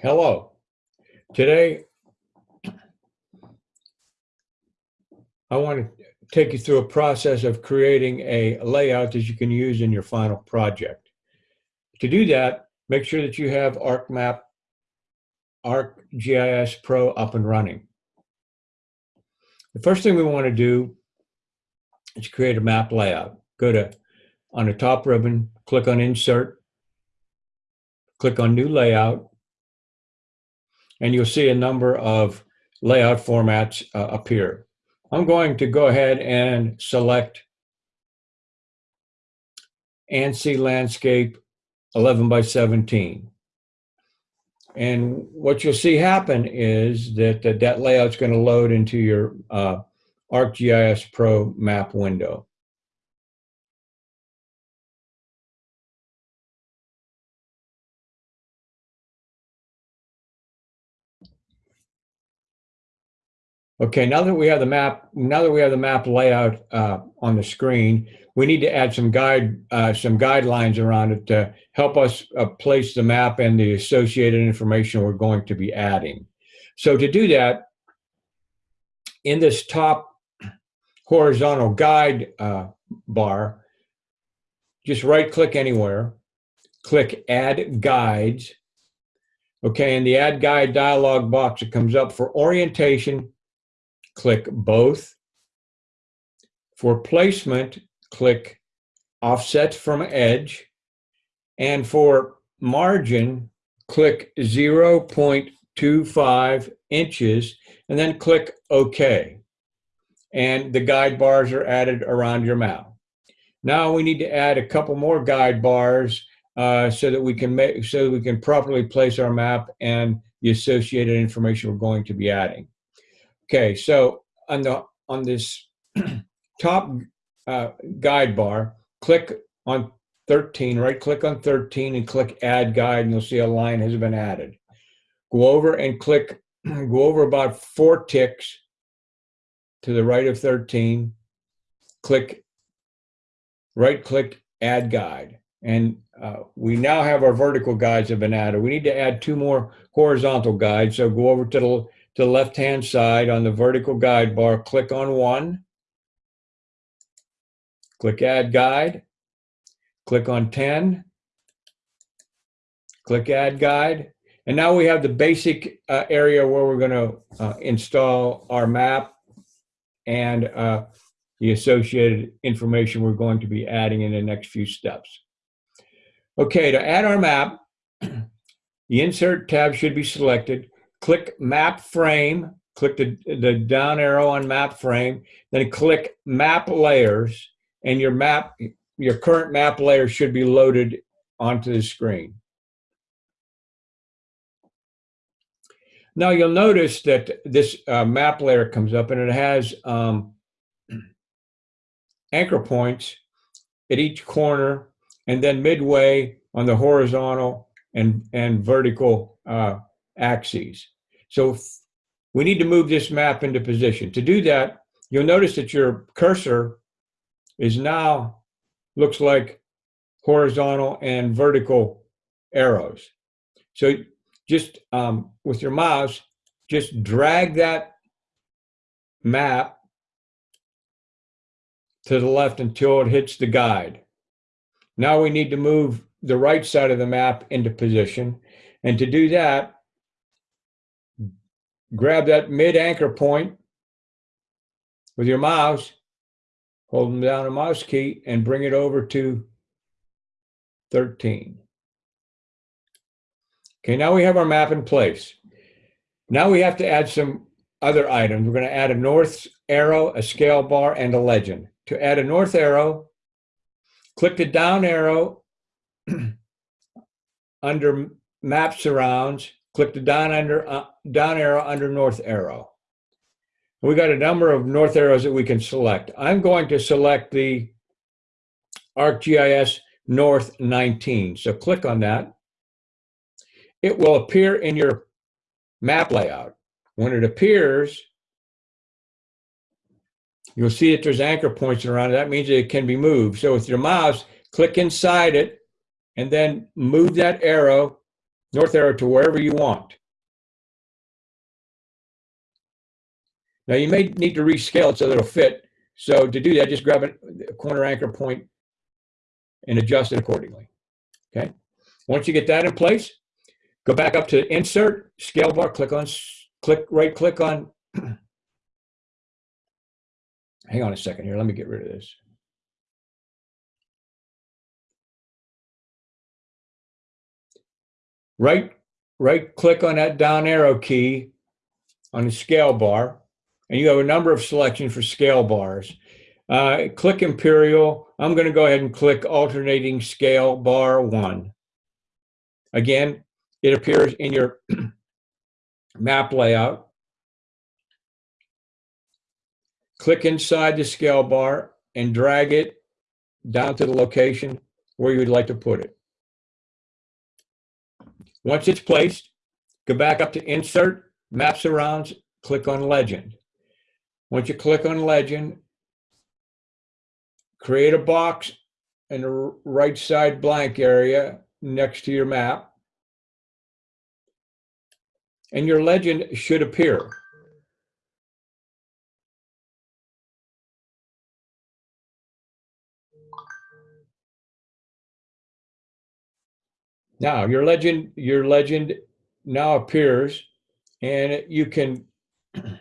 Hello. Today, I want to take you through a process of creating a layout that you can use in your final project. To do that, make sure that you have ArcMap, ArcGIS Pro up and running. The first thing we want to do is create a map layout. Go to, on the top ribbon, click on Insert, click on New Layout, and you'll see a number of layout formats uh, appear. I'm going to go ahead and select ANSI Landscape 11 by 17. And what you'll see happen is that that, that layout's going to load into your uh, ArcGIS Pro map window. Okay, now that we have the map, now that we have the map layout uh, on the screen, we need to add some guide, uh, some guidelines around it to help us uh, place the map and the associated information we're going to be adding. So to do that, in this top horizontal guide uh, bar, just right click anywhere, click add guides. Okay, in the add guide dialog box that comes up for orientation, click both. For placement, click offset from edge. And for margin, click 0.25 inches and then click OK. And the guide bars are added around your mouth. Now we need to add a couple more guide bars uh, so that we can make so that we can properly place our map and the associated information we're going to be adding. Okay, so on the on this top uh, guide bar, click on 13, right click on 13 and click add guide and you'll see a line has been added. Go over and click, go over about four ticks to the right of 13, click, right click add guide. And uh, we now have our vertical guides have been added. We need to add two more horizontal guides. So go over to the the left-hand side on the vertical guide bar, click on one, click Add Guide, click on 10, click Add Guide, and now we have the basic uh, area where we're going to uh, install our map and uh, the associated information we're going to be adding in the next few steps. Okay, to add our map, the Insert tab should be selected click map frame, click the, the down arrow on map frame, then click map layers, and your map, your current map layer should be loaded onto the screen. Now you'll notice that this uh, map layer comes up and it has um, anchor points at each corner and then midway on the horizontal and, and vertical uh, axes. So we need to move this map into position. To do that, you'll notice that your cursor is now looks like horizontal and vertical arrows. So just um, with your mouse, just drag that map to the left until it hits the guide. Now we need to move the right side of the map into position. And to do that, grab that mid anchor point with your mouse, hold down the mouse key and bring it over to 13. Okay, now we have our map in place. Now we have to add some other items. We're going to add a north arrow, a scale bar, and a legend. To add a north arrow, click the down arrow under map surrounds click the down under uh, down arrow under north arrow. We got a number of north arrows that we can select. I'm going to select the ArcGIS North 19. So click on that. It will appear in your map layout. When it appears, you'll see that there's anchor points around it. That means it can be moved. So with your mouse, click inside it and then move that arrow north arrow to wherever you want. Now you may need to rescale it so that it'll fit. So to do that, just grab a corner anchor point and adjust it accordingly. Okay. Once you get that in place, go back up to insert, scale bar, click on, click, right click on. Hang on a second here. Let me get rid of this. Right, right click on that down arrow key on the scale bar, and you have a number of selections for scale bars. Uh, click Imperial. I'm going to go ahead and click alternating scale bar one. Again, it appears in your map layout. Click inside the scale bar and drag it down to the location where you would like to put it. Once it's placed, go back up to Insert, Map Surrounds, click on Legend. Once you click on Legend, create a box in the right side blank area next to your map. And your legend should appear. Now your legend, your legend now appears and you can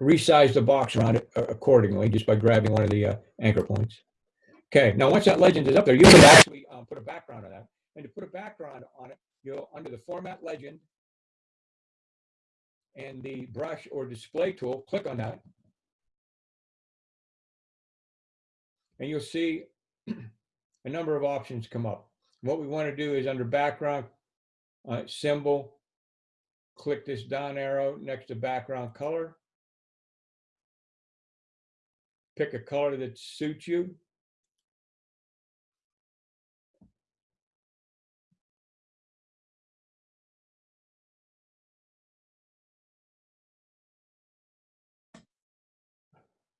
resize the box around it uh, accordingly just by grabbing one of the uh, anchor points. Okay, now once that legend is up there, you can actually um, put a background on that. And to put a background on it, you'll under the format legend and the brush or display tool, click on that. And you'll see a number of options come up. What we want to do is under background uh, symbol, click this down arrow next to background color. Pick a color that suits you.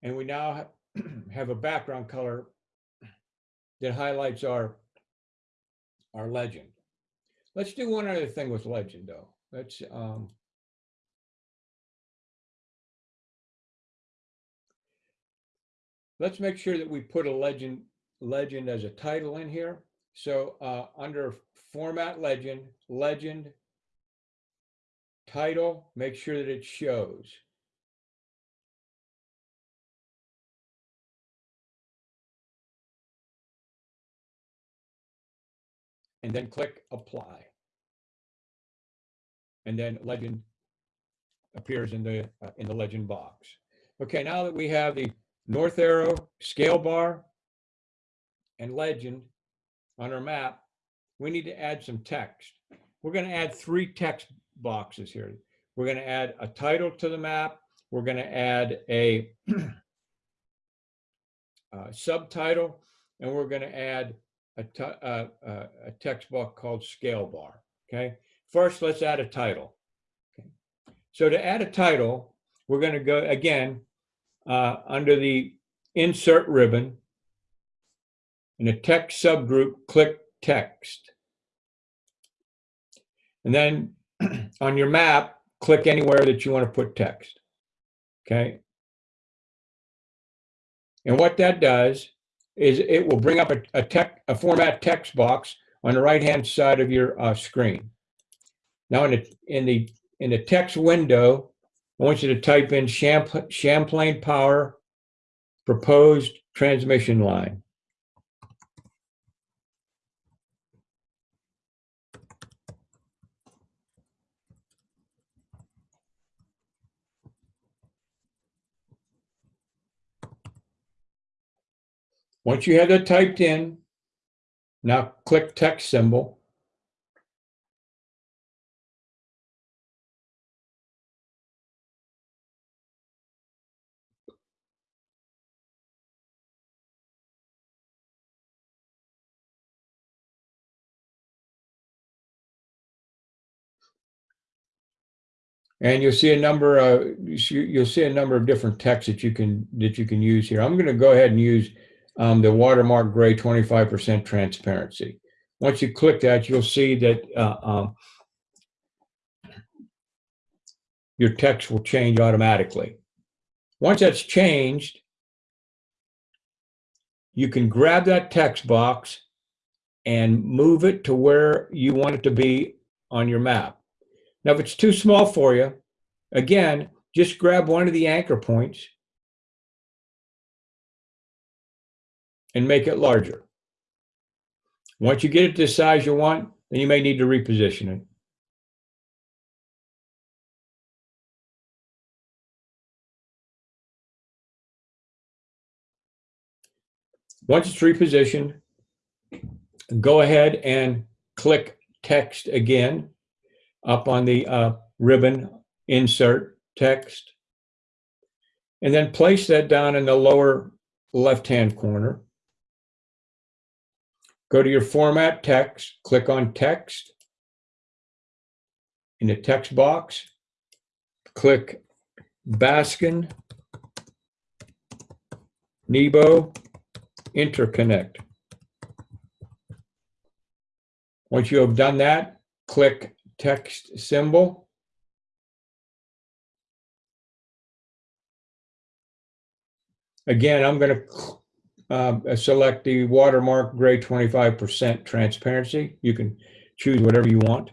And we now have a background color that highlights our, our legend. Let's do one other thing with legend though. Let's, um, let's make sure that we put a legend, legend as a title in here. So uh, under format legend, legend, title, make sure that it shows. And then click apply. And then legend appears in the uh, in the legend box. Okay, now that we have the north arrow, scale bar, and legend on our map, we need to add some text. We're going to add three text boxes here. We're going to add a title to the map. We're going to add a uh, subtitle, and we're going to add a, a text box called scale bar. Okay. First, let's add a title. Okay. So to add a title, we're going to go again uh, under the insert ribbon in the text subgroup, click text. And then on your map, click anywhere that you want to put text. Okay. And what that does is it will bring up a, a, tech, a format text box on the right-hand side of your uh, screen. Now in the, in, the, in the text window, I want you to type in Champlain Power proposed transmission line. Once you have that typed in, now click text symbol. And you'll see a number of you'll see a number of different texts that you can that you can use here. I'm going to go ahead and use um, the watermark gray 25% transparency. once you click that, you'll see that uh, um, your text will change automatically. Once that's changed, you can grab that text box and move it to where you want it to be on your map. Now, if it's too small for you, again, just grab one of the anchor points and make it larger. Once you get it to the size you want, then you may need to reposition it. Once it's repositioned, go ahead and click text again up on the uh, ribbon, insert text, and then place that down in the lower left-hand corner. Go to your format text, click on text. In the text box, click Baskin Nebo interconnect. Once you have done that, click text symbol. Again, I'm going to uh, select the watermark gray 25% transparency. You can choose whatever you want.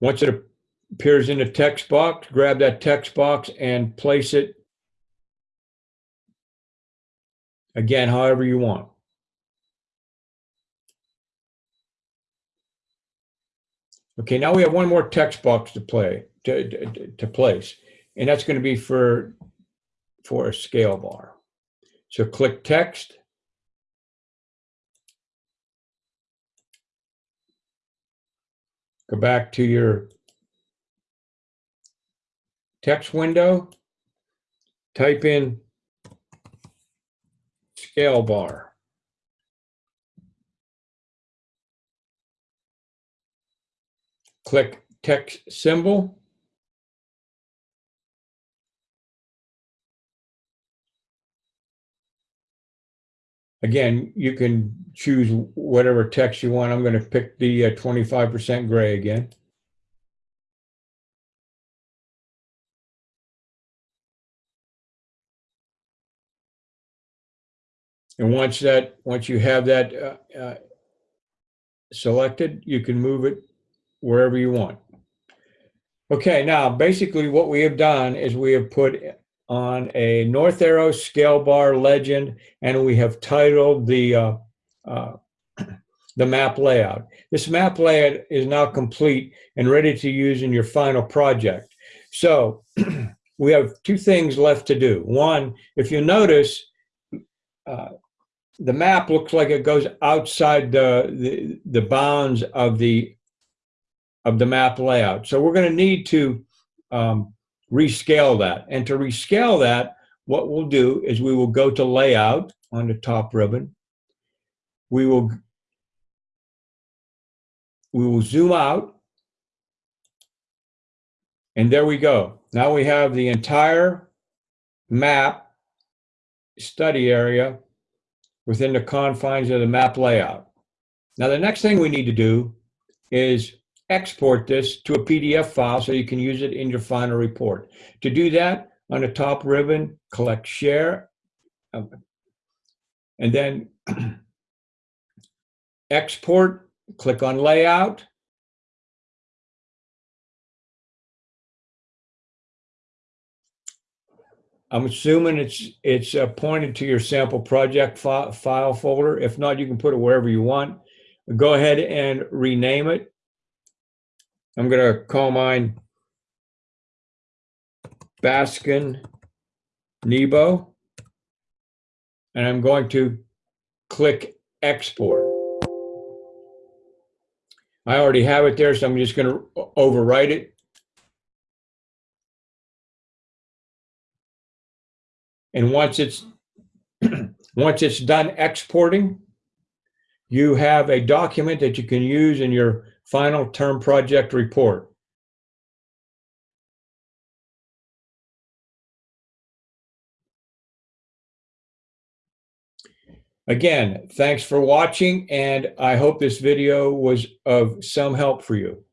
Once it appears in the text box, grab that text box and place it again, however you want. Okay, now we have one more text box to play to, to, to place, and that's going to be for for a scale bar. So click text. Go back to your text window, type in scale bar. Click text symbol. Again, you can choose whatever text you want. I'm going to pick the 25% uh, gray again. And once that, once you have that uh, uh, selected, you can move it wherever you want. Okay, now basically what we have done is we have put on a North Arrow scale bar legend and we have titled the uh, uh, the map layout. This map layout is now complete and ready to use in your final project. So we have two things left to do. One, if you notice, uh, the map looks like it goes outside the, the, the bounds of the of the map layout. So we're going to need to um, rescale that. And to rescale that, what we'll do is we will go to layout on the top ribbon. We will we will zoom out. And there we go. Now we have the entire map study area within the confines of the map layout. Now, the next thing we need to do is export this to a PDF file so you can use it in your final report. To do that, on the top ribbon, collect share, um, and then export, click on layout, I'm assuming it's it's uh, pointed to your sample project fi file folder. If not, you can put it wherever you want. Go ahead and rename it. I'm going to call mine Baskin Nebo. And I'm going to click export. I already have it there, so I'm just going to overwrite it. And once it's once it's done exporting, you have a document that you can use in your final term project report. Again, thanks for watching, and I hope this video was of some help for you.